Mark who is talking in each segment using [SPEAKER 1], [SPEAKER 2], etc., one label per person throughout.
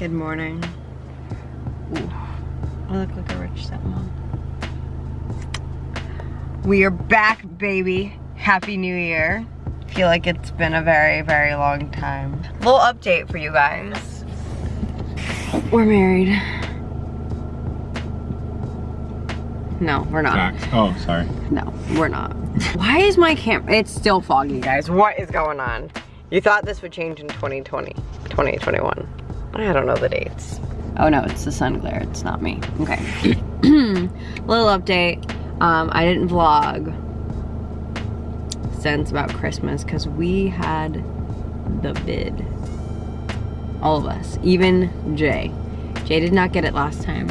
[SPEAKER 1] Good morning. Ooh, I look like a rich stepmom. We are back, baby. Happy New Year. Feel like it's been a very, very long time. Little update for you guys. We're married. No, we're not.
[SPEAKER 2] Facts. Oh, sorry.
[SPEAKER 1] No, we're not. Why is my camera? It's still foggy, guys. What is going on? You thought this would change in 2020, 2021. I don't know the dates. Oh no, it's the sun glare. It's not me. Okay. Little update. Um, I didn't vlog since about Christmas because we had the bid. All of us, even Jay. Jay did not get it last time,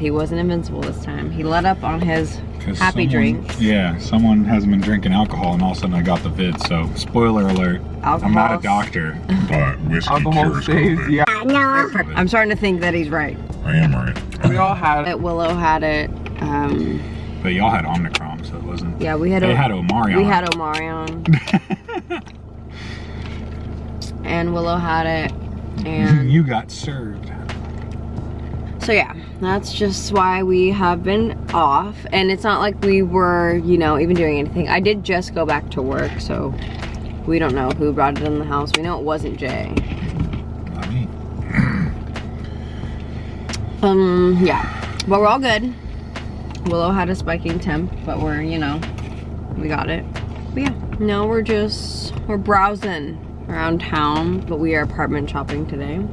[SPEAKER 1] he wasn't invincible this time. He let up on his happy
[SPEAKER 2] someone,
[SPEAKER 1] drinks.
[SPEAKER 2] Yeah, someone hasn't been drinking alcohol and all of a sudden I got the vid, so spoiler alert. I'm not a doctor, but whiskey
[SPEAKER 3] Alcohol
[SPEAKER 2] cures
[SPEAKER 3] stays,
[SPEAKER 2] COVID.
[SPEAKER 3] yeah.
[SPEAKER 1] I'm starting to think that he's right.
[SPEAKER 2] I am right.
[SPEAKER 3] We all had
[SPEAKER 1] it. Willow had it. Um,
[SPEAKER 2] But y'all had Omicron, so it wasn't.
[SPEAKER 1] yeah, we had.
[SPEAKER 2] They
[SPEAKER 1] O-
[SPEAKER 2] had Omarion.
[SPEAKER 1] We had Omarion. and Willow had it. And
[SPEAKER 2] you got served.
[SPEAKER 1] So yeah, that's just why we have been off. And it's not like we were, you know, even doing anything. I did just go back to work, so we don't know who brought it in the house. We know it wasn't Jay.
[SPEAKER 2] Not me.
[SPEAKER 1] Um, yeah. But we're all good. Willow had a spiking temp, but we're, you know, we got it. But yeah, now we're just, we're browsing around town, but we are apartment shopping today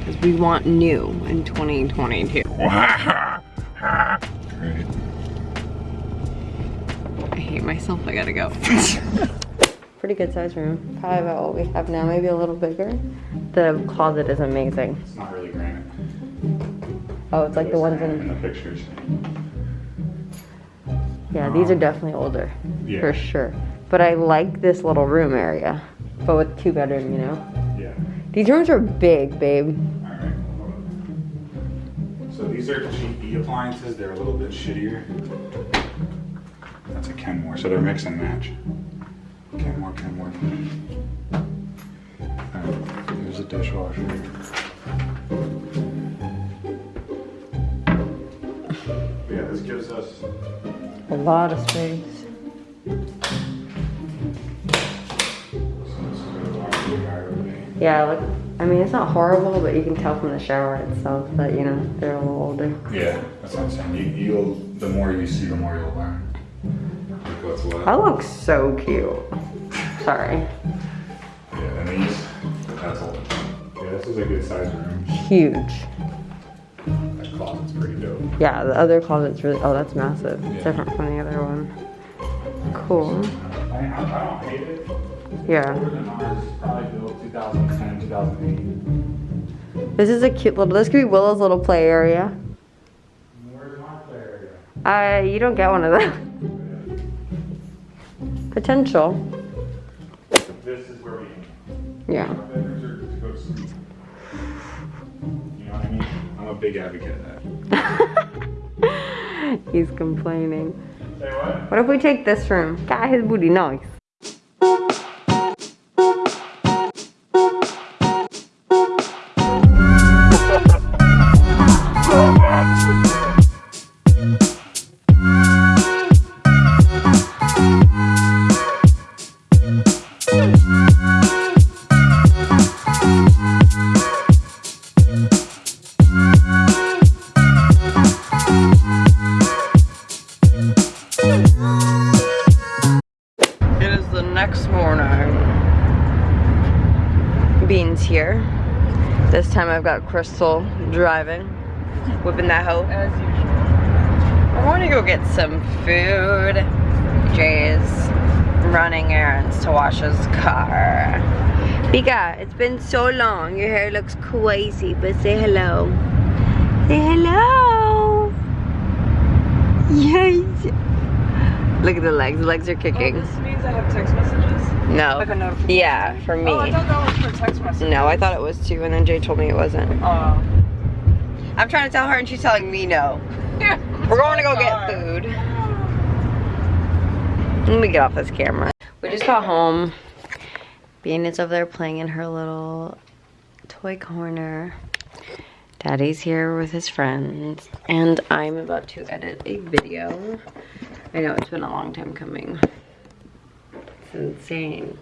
[SPEAKER 1] because we want new in 2022. I hate myself, I gotta go. Pretty good size room. Probably about what we have now, maybe a little bigger. The closet is amazing.
[SPEAKER 2] It's not really granite.
[SPEAKER 1] Oh, it's like the ones
[SPEAKER 2] in
[SPEAKER 1] in,
[SPEAKER 2] the pictures.
[SPEAKER 1] yeah, these are um, definitely older.
[SPEAKER 2] Yeah.
[SPEAKER 1] for sure. But I like this little room area, but with two bedroom, you know. These rooms are big, babe.
[SPEAKER 2] Right. So these are GE appliances. They're a little bit shittier. That's a Kenmore, so they're mix and match. Kenmore, Kenmore. Alright, here's a dishwasher. Yeah, this gives us
[SPEAKER 1] A lot of space. Yeah, like I mean, it's not horrible, but you can tell from the shower itself that you know they're a little older.
[SPEAKER 2] Yeah, that's what I'm saying. You, you'll the more you see, the more you'll learn. Like what's what.
[SPEAKER 1] That looks so cute. Sorry,
[SPEAKER 2] Yeah, and these, that's all. Yeah, this is a good size room.
[SPEAKER 1] huge.
[SPEAKER 2] That closet's pretty dope.
[SPEAKER 1] Yeah, the other closet's really. Oh, that's massive. It's
[SPEAKER 2] Yeah.
[SPEAKER 1] different from the other one. Cool.
[SPEAKER 2] I, I, I don't hate it.
[SPEAKER 1] Yeah.
[SPEAKER 2] Older than ours, probably built 2010, 2008.
[SPEAKER 1] This is a cute little. This could be Willow's little play area.
[SPEAKER 2] Where's my play area?
[SPEAKER 1] Uh, you don't get one of them. Potential.
[SPEAKER 2] This is where we
[SPEAKER 1] Yeah.
[SPEAKER 2] Our bedrooms are to go to sleep. You know what I mean? I'm a big advocate of that.
[SPEAKER 1] He's complaining.
[SPEAKER 2] Say what?
[SPEAKER 1] What if we take this room? God, his booty nice. This time I've got Crystal driving, whipping that hoe.
[SPEAKER 3] as usual.
[SPEAKER 1] I want to go get some food. Jay's running errands to wash his car. Bika, it's been so long. Your hair looks crazy, but say hello. Say hello. Yes. Look at the legs. The legs are
[SPEAKER 3] Oh,
[SPEAKER 1] kicking.
[SPEAKER 3] this means I have text messages?
[SPEAKER 1] No.
[SPEAKER 3] Like a?
[SPEAKER 1] Yeah, for me.
[SPEAKER 3] Oh, I thought that was for text messages.
[SPEAKER 1] No, I thought it was too, and then Jay told me it wasn't.
[SPEAKER 3] Oh.
[SPEAKER 1] I'm trying to tell her, and she's telling me no. Yeah, We're going to go get oh food. Let me get off this camera. We just got home. Bean is over there playing in her little toy corner. Daddy's here with his friends, and I'm about to edit a video. I know it's been a long time coming. It's insane.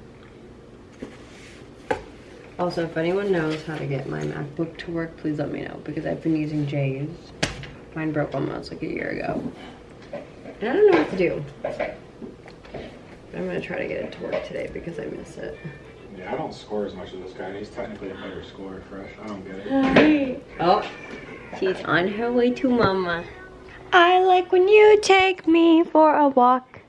[SPEAKER 1] Also, if anyone knows how to get my MacBook to work, please let me know because I've been using Jay's. Mine broke almost like a year ago. And I don't know what to do. I'm gonna try to get it to work today because I miss it.
[SPEAKER 2] Yeah, I don't score as much as this guy. He's technically a better scorer fresh. I don't get it.
[SPEAKER 1] Oh, she's on her way to mama. I like when you take me for a walk.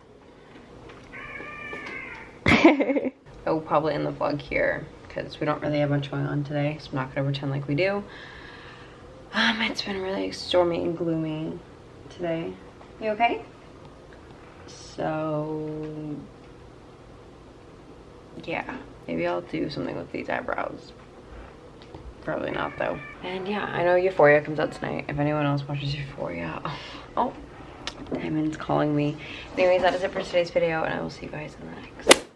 [SPEAKER 1] oh, probably in the vlog here because we don't really have much going on today, so I'm not gonna pretend like we do. Um, it's been really stormy and gloomy today. You okay? So, yeah, maybe I'll do something with these eyebrows. Probably not though. And yeah, I know Euphoria comes out tonight. If anyone else watches Euphoria. Oh, Diamond's calling me. Anyways, that is it for today's video and I will see you guys in the next.